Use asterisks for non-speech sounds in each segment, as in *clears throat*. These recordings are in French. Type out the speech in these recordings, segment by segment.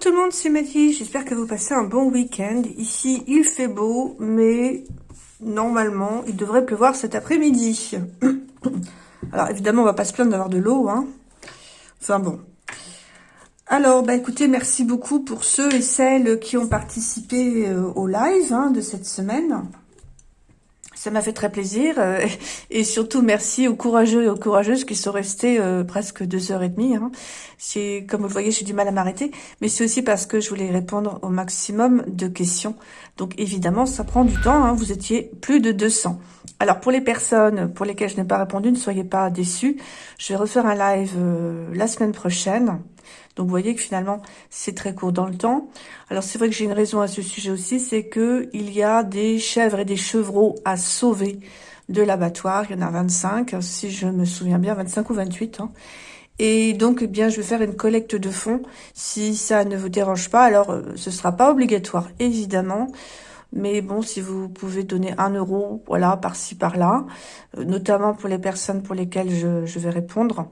Tout le monde, c'est Mathie. J'espère que vous passez un bon week-end. Ici, il fait beau, mais normalement, il devrait pleuvoir cet après-midi. *coughs* Alors, évidemment, on va pas se plaindre d'avoir de l'eau. Hein. Enfin bon. Alors, bah écoutez, merci beaucoup pour ceux et celles qui ont participé euh, au live hein, de cette semaine. Ça m'a fait très plaisir. Euh, *laughs* et surtout, merci aux courageux et aux courageuses qui sont restés euh, presque deux heures et demie. Hein. C'est Comme vous le voyez, j'ai du mal à m'arrêter. Mais c'est aussi parce que je voulais répondre au maximum de questions. Donc évidemment, ça prend du temps. Hein. Vous étiez plus de 200. Alors pour les personnes pour lesquelles je n'ai pas répondu, ne soyez pas déçus. Je vais refaire un live euh, la semaine prochaine. Donc vous voyez que finalement, c'est très court dans le temps. Alors c'est vrai que j'ai une raison à ce sujet aussi, c'est que il y a des chèvres et des chevreaux à sauver de l'abattoir. Il y en a 25, si je me souviens bien, 25 ou 28. Hein. Et donc, eh bien, je vais faire une collecte de fonds. Si ça ne vous dérange pas, alors euh, ce sera pas obligatoire, évidemment. Mais bon, si vous pouvez donner un euro, voilà, par-ci, par-là, euh, notamment pour les personnes pour lesquelles je vais répondre,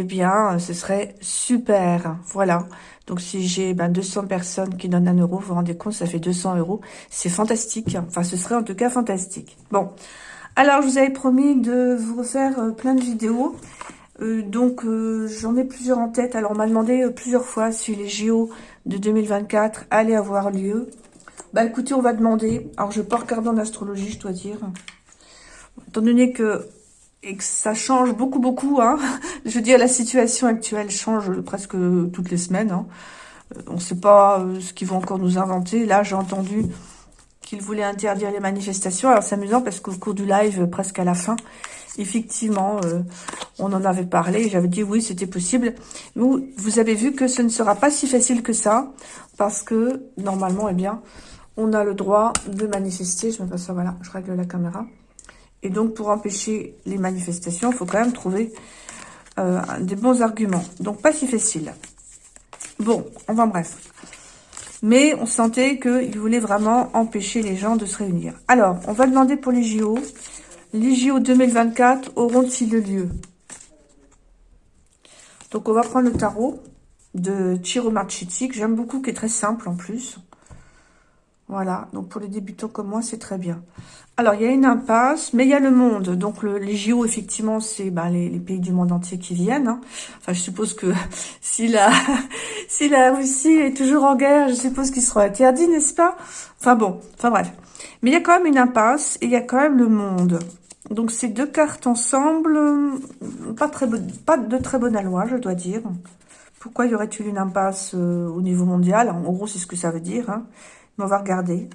eh bien, ce serait super. Voilà. Donc, si j'ai ben, 200 personnes qui donnent un euro, vous vous rendez compte, ça fait 200 euros. C'est fantastique. Enfin, ce serait en tout cas fantastique. Bon. Alors, je vous avais promis de vous refaire euh, plein de vidéos. Euh, donc, euh, j'en ai plusieurs en tête. Alors, on m'a demandé plusieurs fois si les JO de 2024 allaient avoir lieu. Bah, écoutez, on va demander. Alors, je ne vais pas regarder en astrologie, je dois dire. Étant donné que et que ça change beaucoup, beaucoup. Hein. *laughs* Je veux dire, la situation actuelle change presque toutes les semaines. Hein. Euh, on ne sait pas euh, ce qu'ils vont encore nous inventer. Là, j'ai entendu qu'ils voulaient interdire les manifestations. Alors, c'est amusant parce qu'au cours du live, presque à la fin, effectivement, euh, on en avait parlé. J'avais dit oui, c'était possible. Vous, vous avez vu que ce ne sera pas si facile que ça parce que, normalement, eh bien, on a le droit de manifester. Je me passe ça, voilà, je règle la caméra. Et donc, pour empêcher les manifestations, il faut quand même trouver euh, des bons arguments. Donc, pas si facile. Bon, on va bref. Mais on sentait qu'il voulait vraiment empêcher les gens de se réunir. Alors, on va demander pour les JO. Les JO 2024 auront-ils lieu? Donc, on va prendre le tarot de Chiro que j'aime beaucoup, qui est très simple en plus. Voilà, donc pour les débutants comme moi, c'est très bien. Alors, il y a une impasse, mais il y a le monde. Donc, les JO, effectivement, c'est ben, les, pays du monde entier qui viennent. Hein. Enfin, je suppose que *laughs* si la, *laughs* si la Russie est toujours en guerre, je suppose qu'ils seront interdits, n'est-ce pas? Enfin bon, enfin bref. Mais il y a quand même une impasse et il y a quand même le monde. Donc, ces deux cartes ensemble, pas, très pas de très bonne loi, je dois dire. Pourquoi y aurait-il une impasse euh, au niveau mondial? En gros, c'est ce que ça veut dire. Hein. Mais on va regarder.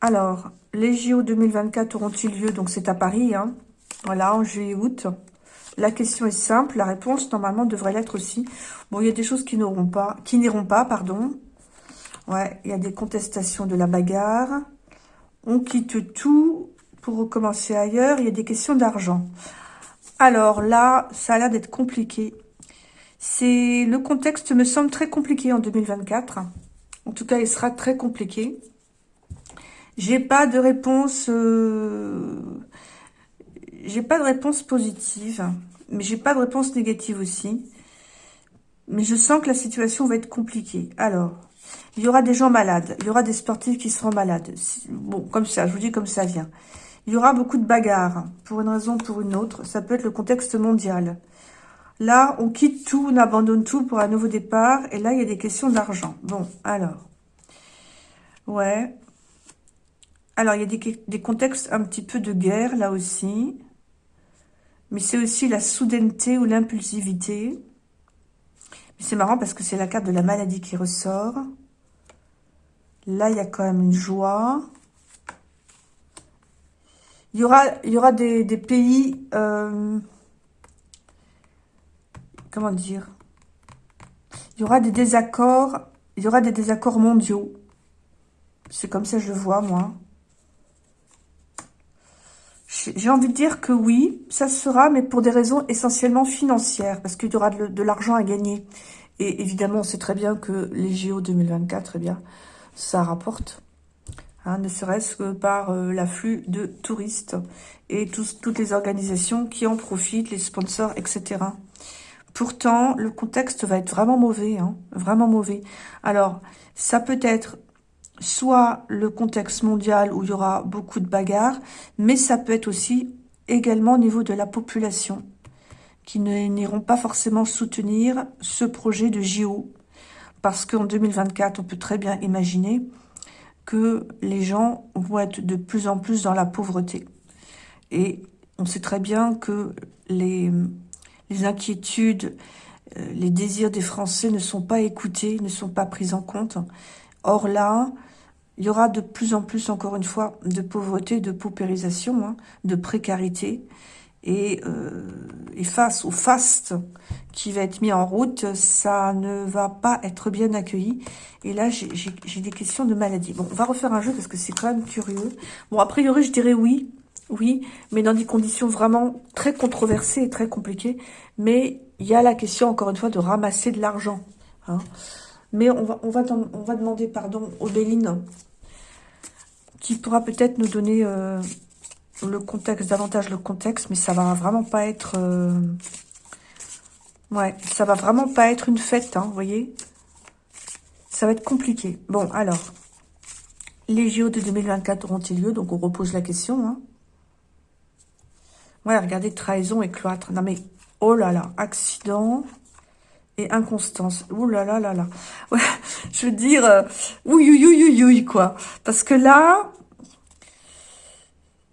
Alors, les JO 2024 auront-ils lieu? Donc, c'est à Paris, hein. Voilà, en juillet-août. La question est simple. La réponse, normalement, devrait l'être aussi. Bon, il y a des choses qui n'auront pas, qui n'iront pas, pardon. Ouais, il y a des contestations de la bagarre. On quitte tout pour recommencer ailleurs. Il y a des questions d'argent. Alors là, ça a l'air d'être compliqué. C'est Le contexte me semble très compliqué en 2024. En tout cas, il sera très compliqué. J'ai pas de réponse... Euh, j'ai pas de réponse positive, mais j'ai pas de réponse négative aussi. Mais je sens que la situation va être compliquée. Alors, il y aura des gens malades. Il y aura des sportifs qui seront malades. Bon, comme ça, je vous dis comme ça vient. Il y aura beaucoup de bagarres, pour une raison ou pour une autre. Ça peut être le contexte mondial. Là, on quitte tout, on abandonne tout pour un nouveau départ. Et là, il y a des questions d'argent. Bon, alors. Ouais. Alors, il y a des, contextes un petit peu de guerre, là aussi. Mais c'est aussi la soudaineté ou l'impulsivité. Mais c'est marrant parce que c'est la carte de la maladie qui ressort. Là, il y a quand même une joie. Il y aura, des, pays... Euh, comment dire Il y aura des désaccords, il y aura des désaccords mondiaux. C'est comme ça que je le vois, moi. J'ai envie de dire que oui, ça sera, mais pour des raisons essentiellement financières, parce qu'il y aura de, l'argent à gagner. Et évidemment, on sait très bien que les JO 2024, eh bien, ça rapporte. Hein, ne serait-ce que par euh, l'afflux de touristes et toutes les organisations qui en profitent, les sponsors, etc Pourtant, le contexte va être vraiment mauvais, hein, vraiment mauvais. Alors, ça peut être soit le contexte mondial où il y aura beaucoup de bagarres, mais ça peut être aussi également au niveau de la population qui n'iront pas forcément soutenir ce projet de JO. Parce qu'en 2024, on peut très bien imaginer que les gens vont être de plus en plus dans la pauvreté. Et on sait très bien que les, les inquiétudes, euh, les désirs des Français ne sont pas écoutés, ne sont pas pris en compte. Or là, il y aura de plus en plus, encore une fois, de pauvreté, de paupérisation, hein, de précarité. Et, euh, et, face au faste qui va être mis en route, ça ne va pas être bien accueilli. Et là, j'ai des questions de maladie. Bon, on va refaire un jeu parce que c'est quand même curieux. Bon, a priori, je dirais oui, oui, mais dans des conditions vraiment très controversées et très compliquées. Mais il y a la question, encore une fois, de ramasser de l'argent. Hein. Mais on va, demander pardon, au Béline, qui pourra peut-être nous donner euh, le contexte, davantage le contexte, mais ça va vraiment pas être... Euh, ouais, ça va vraiment pas être une fête, hein, vous voyez Ça va être compliqué. Bon, alors, les JO de 2024 auront-ils lieu? Donc on repose la question. Hein. Ouais, regardez, trahison et cloître. Non mais, oh là là, accident et inconstance. Ouh là là là là. *laughs* Ouais, je veux dire, euh, quoi. Parce que là,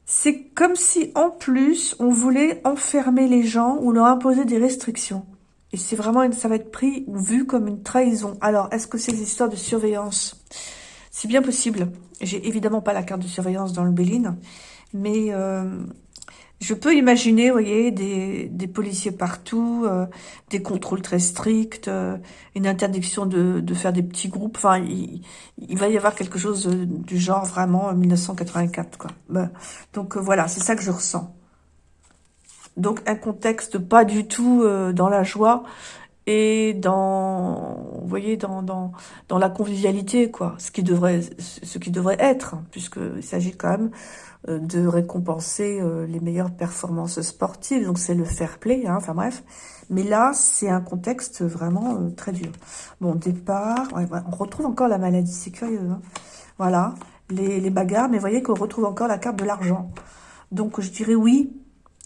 c'est comme si, en plus, on voulait enfermer les gens ou leur imposer des restrictions. Et c'est vraiment, ça va être pris ou vu comme une trahison. Alors, est-ce que c'est des histoires de surveillance C'est bien possible? J'ai évidemment pas la carte de surveillance dans le Béline, mais euh, je peux imaginer, vous voyez, des, des policiers partout, euh, des contrôles très stricts, euh, une interdiction de, de, faire des petits groupes. Enfin, il, il, va y avoir quelque chose du genre vraiment 1984, quoi. Ben, donc voilà, c'est ça que je ressens. Donc un contexte pas du tout dans la joie et dans, vous voyez, dans, dans, dans la convivialité, quoi. Ce qui devrait, ce qui devrait être, puisqu'il s'agit quand même euh, de récompenser euh, les meilleures performances sportives. Donc, c'est le fair play, hein, enfin bref. Mais là, c'est un contexte vraiment euh, très dur. Bon, départ, on retrouve encore la maladie, c'est curieux. Hein. Voilà, les, les bagarres, mais vous voyez qu'on retrouve encore la carte de l'argent. Donc, je dirais oui,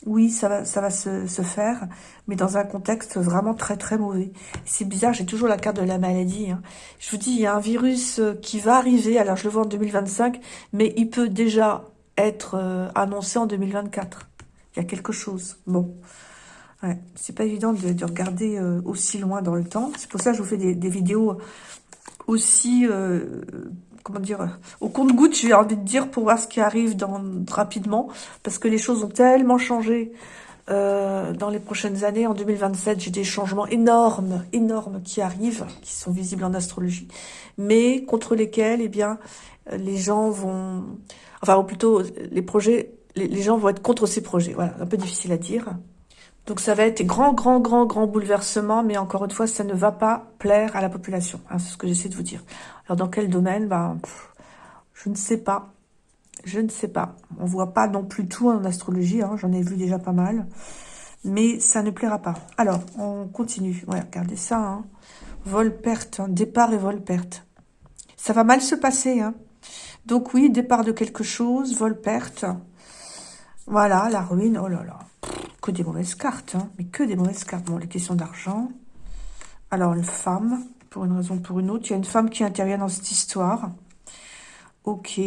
oui, ça va, ça va se, faire, mais dans un contexte vraiment très très mauvais. C'est bizarre, j'ai toujours la carte de la maladie. Hein. Je vous dis, il y a un virus qui va arriver, alors je le vois en 2025, mais il peut déjà être euh, annoncé en 2024. Il y a quelque chose. Bon. Ouais, c'est pas évident de, regarder euh, aussi loin dans le temps. C'est pour ça que je vous fais des, vidéos aussi, euh, comment dire, au compte-goutte, j'ai envie de dire, pour voir ce qui arrive dans, rapidement. Parce que les choses ont tellement changé dans les prochaines années. En 2027, j'ai des changements énormes, énormes qui arrivent, qui sont visibles en astrologie, mais contre lesquels, eh bien, les gens vont enfin, ou plutôt, les projets, les, gens vont être contre ces projets. Voilà, un peu difficile à dire. Donc ça va être des grands, grands, grands, grands bouleversements, mais encore une fois, ça ne va pas plaire à la population. Hein, c'est ce que j'essaie de vous dire. Alors dans quel domaine? Ben, Je ne sais pas. Je ne sais pas. On voit pas non plus tout en astrologie, hein, j'en ai vu déjà pas mal. Mais ça ne plaira pas. Alors, on continue. Ouais, regardez ça. Hein. Vol-perte, départ et vol-perte. Ça va mal se passer. Donc oui, départ de quelque chose, vol-perte. Voilà, la ruine, oh là là. Que des mauvaises cartes, hein. mais que des mauvaises cartes. Bon, les questions d'argent. Alors, une femme, pour une raison ou pour une autre. Il y a une femme qui intervient dans cette histoire. Ok.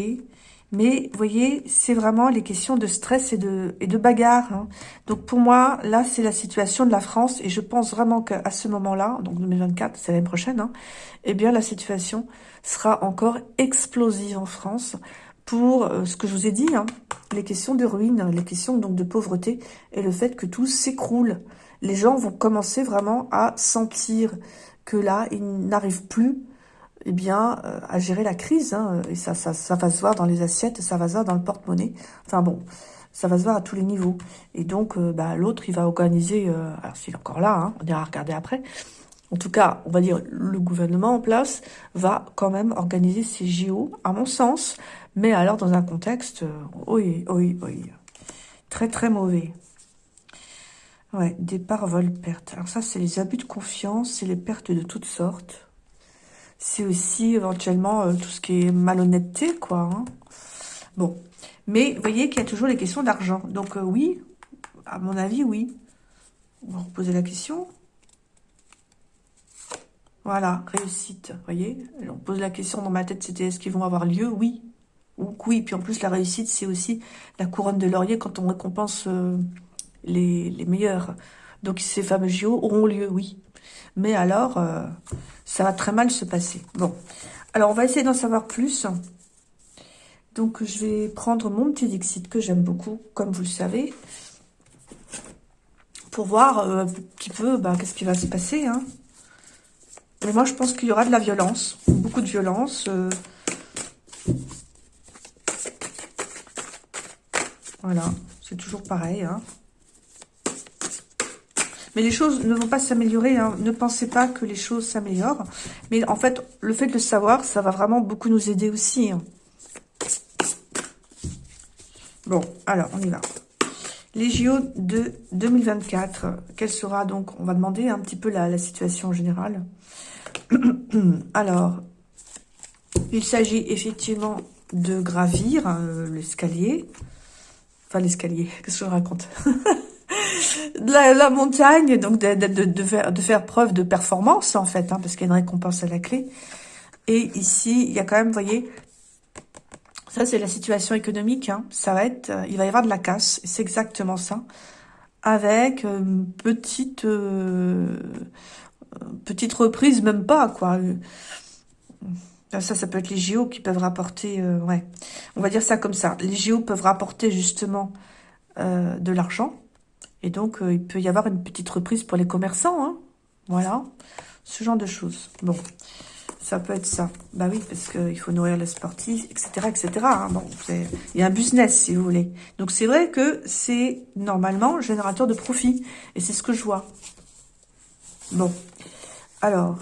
Mais, vous voyez, c'est vraiment les questions de stress et de, et de bagarre. Hein. Donc, pour moi, là, c'est la situation de la France. Et je pense vraiment qu'à ce moment-là, donc 2024, c'est l'année prochaine, hein, eh bien, la situation sera encore explosive en France pour euh, ce que je vous ai dit, hein, les questions de ruine, les questions donc de pauvreté et le fait que tout s'écroule. Les gens vont commencer vraiment à sentir que là, ils n'arrivent plus eh bien, euh, à gérer la crise. Hein, et ça, ça, ça va se voir dans les assiettes, ça va se voir dans le porte-monnaie. Enfin bon, ça va se voir à tous les niveaux. Et donc, euh, bah, l'autre, il va organiser, alors s'il est encore là, hein, on ira regarder après, en tout cas, on va dire, le gouvernement en place va quand même organiser ces JO, à mon sens, mais alors dans un contexte, euh, oui, oui, oui, très très mauvais. Ouais, départ, vol, perte. Alors ça, c'est les abus de confiance, c'est les pertes de toutes sortes. C'est aussi éventuellement euh, tout ce qui est malhonnêteté, quoi. Hein. Bon, mais vous voyez qu'il y a toujours les questions d'argent. Donc euh, oui, à mon avis, oui. On va reposer la question. Voilà, réussite, voyez On pose la question dans ma tête, c'était est-ce qu'ils vont avoir lieu? Oui. Ou oui, puis en plus, la réussite, c'est aussi la couronne de laurier quand on récompense euh, les, meilleurs. Donc ces fameux JO auront lieu, oui. Mais alors, euh, ça va très mal se passer. Bon, alors on va essayer d'en savoir plus. Donc je vais prendre mon petit Dixit que j'aime beaucoup, comme vous le savez, pour voir euh, un petit peu bah, qu'est-ce qui va se passer. Hein. Mais moi je pense qu'il y aura de la violence, beaucoup de violence. Euh. Voilà, c'est toujours pareil. Hein. Mais les choses ne vont pas s'améliorer. Hein. Ne pensez pas que les choses s'améliorent. Mais en fait, le fait de le savoir, ça va vraiment beaucoup nous aider aussi. Hein. Bon, alors, on y va. Les JO de 2024, quelle sera donc, on va demander un petit peu la, situation générale. *clears throat* alors, il s'agit effectivement de gravir euh, l'escalier. Enfin, l'escalier, *laughs* qu'est-ce que je raconte *laughs* la, montagne, donc de, faire, preuve de performance, en fait, hein, parce qu'il y a une récompense à la clé. Et ici, il y a quand même, vous voyez, ça c'est la situation économique, hein. ça va euh, il va y avoir de la casse, c'est exactement ça, avec une euh, petite, euh, petite reprise, même pas, quoi. Ça, ça peut être les JO qui peuvent rapporter, ouais, on va dire ça comme ça. Les JO peuvent rapporter justement de l'argent, et donc, euh, il peut y avoir une petite reprise pour les commerçants. Hein. Voilà, ce genre de choses. Bon, ça peut être ça. Bah oui, parce qu'il faut nourrir les sportifs, etc. etc. Hein. Bon, il y a un business, si vous voulez. Donc, c'est vrai que c'est normalement générateur de profit. Et c'est ce que je vois. Bon, alors...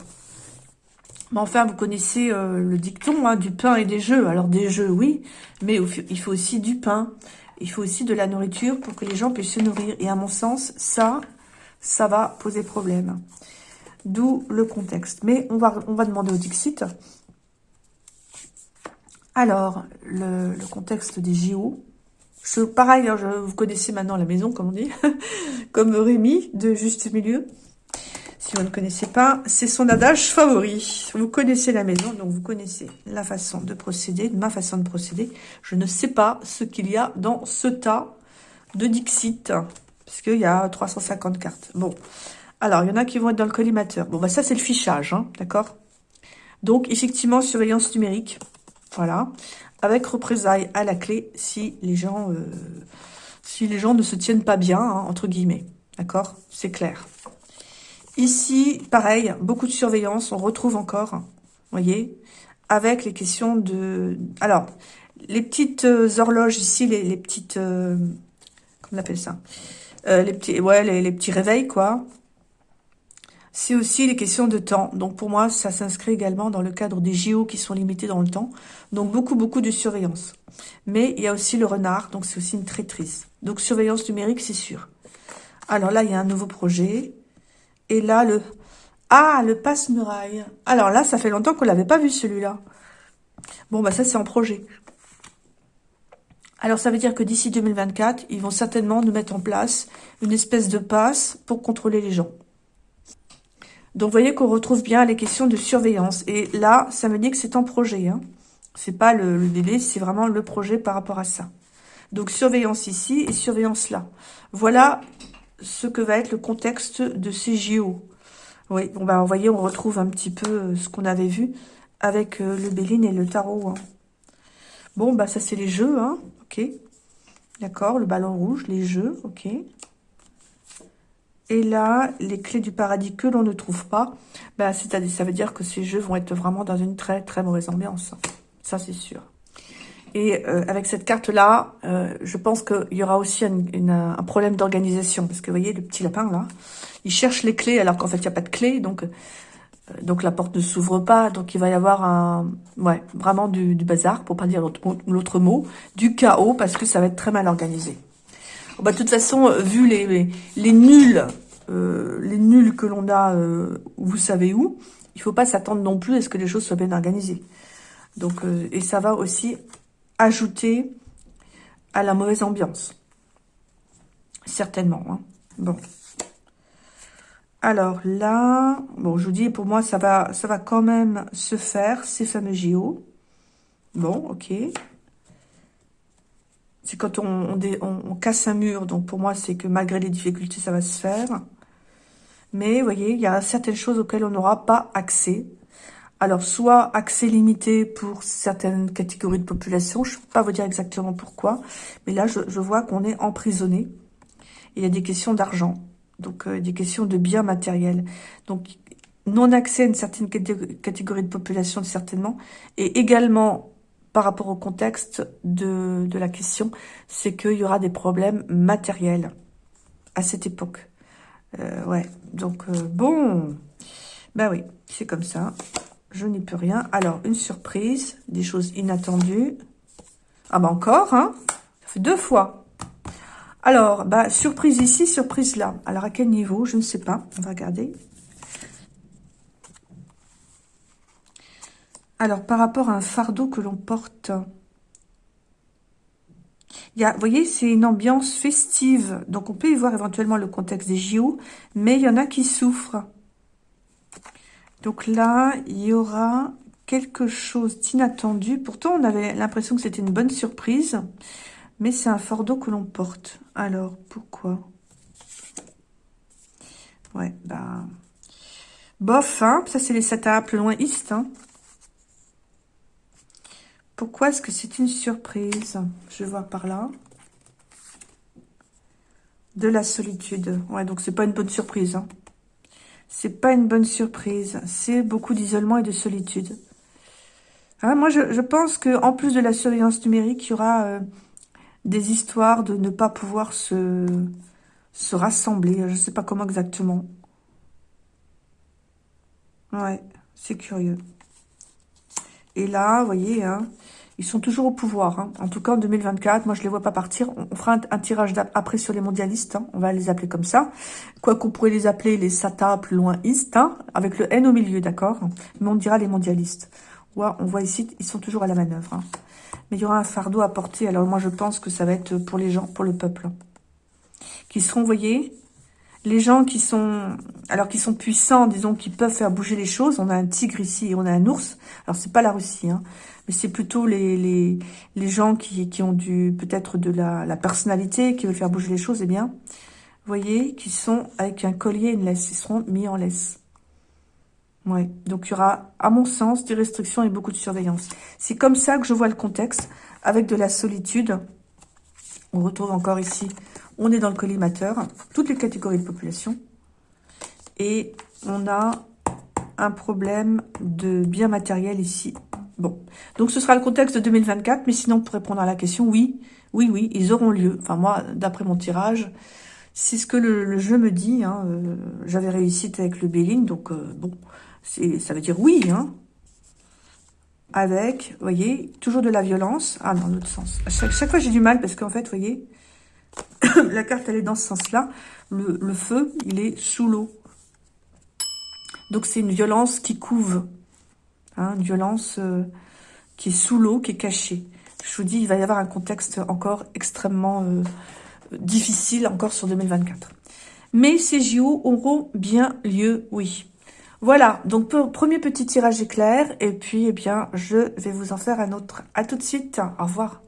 Mais enfin, vous connaissez euh, le dicton, hein, du pain et des jeux. Alors, des jeux, oui, mais il faut aussi du pain il faut aussi de la nourriture pour que les gens puissent se nourrir. Et à mon sens, ça, ça va poser problème. D'où le contexte. Mais on va, demander au Dixit. Alors, le, contexte des JO. Pareil, hein, vous connaissez maintenant la maison, comme on dit, *laughs* comme Rémi de Juste Milieu. Si vous ne connaissez pas, c'est son adage favori. Vous connaissez la maison, donc vous connaissez la façon de procéder, ma façon de procéder. Je ne sais pas ce qu'il y a dans ce tas de Dixit, puisqu'il y a 350 cartes. Bon, alors, il y en a qui vont être dans le collimateur. Bon, bah ça, c'est le fichage, hein, d'accord? Donc, effectivement, surveillance numérique, voilà, avec représailles à la clé si les gens, euh, si les gens ne se tiennent pas bien, hein, entre guillemets, d'accord? C'est clair. Ici, pareil, beaucoup de surveillance, on retrouve encore, voyez, avec les questions de... Alors, les petites euh, horloges ici, les, petites... Euh, comment on appelle ça euh, les petits, ouais, les, petits réveils, quoi. C'est aussi les questions de temps. Donc, pour moi, ça s'inscrit également dans le cadre des JO qui sont limités dans le temps. Donc, beaucoup, beaucoup de surveillance. Mais il y a aussi le renard, donc c'est aussi une traîtrise. Donc, surveillance numérique, c'est sûr. Alors là, il y a un nouveau projet. Et là, le... Ah, le passe-muraille. Alors là, ça fait longtemps qu'on l'avait pas vu, celui-là. Bon, bah ça, c'est en projet. Alors, ça veut dire que d'ici 2024, ils vont certainement nous mettre en place une espèce de passe pour contrôler les gens. Donc, vous voyez qu'on retrouve bien les questions de surveillance. Et là, ça me dit que c'est en projet. Hein. C'est pas le, le délai, c'est vraiment le projet par rapport à ça. Donc, surveillance ici et surveillance là. Voilà ce que va être le contexte de ces JO. Oui, bon bah, vous voyez, on retrouve un petit peu euh, ce qu'on avait vu avec euh, le Béline et le tarot. Hein. Bon, bah ça c'est les jeux, hein, ok. D'accord, le ballon rouge, les jeux, ok. Et là, les clés du paradis que l'on ne trouve pas, bah, ça veut dire que ces jeux vont être vraiment dans une très très mauvaise ambiance. Ça, c'est sûr. Et euh, avec cette carte-là, euh, je pense qu'il y aura aussi un, problème d'organisation. Parce que vous voyez, le petit lapin, là, il cherche les clés alors qu'en fait, il n'y a pas de clé. Donc, euh, donc la porte ne s'ouvre pas. Donc, il va y avoir un, ouais, vraiment du, bazar, pour pas dire l'autre mot, du chaos, parce que ça va être très mal organisé. bah, de toute façon, vu les, les, nuls, euh, les nuls que l'on a, vous savez où, il faut pas s'attendre non plus à ce que les choses soient bien organisées. Donc, et ça va aussi ajouter à la mauvaise ambiance. Certainement. Hein. Bon. Alors là, bon, je vous dis, pour moi, ça va, ça va quand même se faire, ces fameux JO. Bon, ok. C'est quand on, on, casse un mur, donc pour moi, c'est que malgré les difficultés, ça va se faire. Mais, vous voyez, il y a certaines choses auxquelles on n'aura pas accès. Alors, soit accès limité pour certaines catégories de population, je ne peux pas vous dire exactement pourquoi, mais là, je, vois qu'on est emprisonné. Il y a des questions d'argent, donc euh, des questions de biens matériels. Donc, non-accès à une certaine catégorie de population, certainement, et également par rapport au contexte de, la question, c'est qu'il y aura des problèmes matériels à cette époque. Euh, ouais, donc euh, bon, ben oui, c'est comme ça. Je n'y peux rien. Alors, une surprise, des choses inattendues. Ah bah encore, hein deux fois. Alors, bah, surprise ici, surprise là. Alors, à quel niveau Je ne sais pas. On va regarder. Alors, par rapport à un fardeau que l'on porte, il y vous voyez, c'est une ambiance festive. Donc, on peut y voir éventuellement le contexte des JO, mais il y en a qui souffrent. Donc là, il y aura quelque chose d'inattendu. Pourtant, on avait l'impression que c'était une bonne surprise, mais c'est un fardeau que l'on porte. Alors, pourquoi? Ouais, bah... Bof, hein Ça, c'est les sata plus loin East, hein pourquoi est-ce que c'est une surprise? Je vois par là. De la solitude. Ouais, donc c'est pas une bonne surprise. Hein. C'est pas une bonne surprise. C'est beaucoup d'isolement et de solitude. Hein, moi, je, pense que en plus de la surveillance numérique, il y aura euh, des histoires de ne pas pouvoir se, se rassembler. Je ne sais pas comment exactement. Ouais, c'est curieux. Et là, vous voyez, hein, ils sont toujours au pouvoir. Hein. En tout cas, en 2024, moi, je les vois pas partir. On, fera un, tirage après sur les mondialistes. Hein. On va les appeler comme ça. Quoi qu'on pourrait les appeler les SATA plus loin East, hein, avec le N au milieu, d'accord? Mais on dira les mondialistes. On voit ici, ils sont toujours à la manœuvre. Mais il y aura un fardeau à porter. Alors moi, je pense que ça va être pour les gens, pour le peuple. Qui seront, vous voyez, les gens qui sont, alors qui sont puissants, disons, qui peuvent faire bouger les choses. On a un tigre ici on a un ours. Alors, c'est pas la Russie, hein, mais c'est plutôt les, gens qui, ont du peut-être de la, la, personnalité, qui veulent faire bouger les choses, eh bien, vous voyez, qui sont avec un collier et une laisse. Ils seront mis en laisse. Ouais, donc il y aura, à mon sens, des restrictions et beaucoup de surveillance. C'est comme ça que je vois le contexte, avec de la solitude. On retrouve encore ici on est dans le collimateur, toutes les catégories de population. Et on a un problème de bien matériel ici. Bon, donc ce sera le contexte de 2024, mais sinon, pour répondre à la question, oui, oui, oui, ils auront lieu. Enfin, moi, d'après mon tirage, c'est ce que le, jeu me dit. Hein. Euh, j'avais réussi avec le Béline, donc euh, bon, ça veut dire oui. Hein. Avec, vous voyez, toujours de la violence. Ah, dans l'autre sens. chaque, chaque fois, j'ai du mal parce qu'en fait, vous voyez, *coughs* la carte, elle est dans ce sens-là. Le, feu, il est sous l'eau. Donc, c'est une violence qui couve. Hein, une violence euh, qui est sous l'eau, qui est cachée. Je vous dis, il va y avoir un contexte encore extrêmement euh, difficile, encore sur 2024. Mais ces JO auront bien lieu, oui. Voilà, donc premier petit tirage éclair, et puis, eh bien, je vais vous en faire un autre. À tout de suite, au revoir.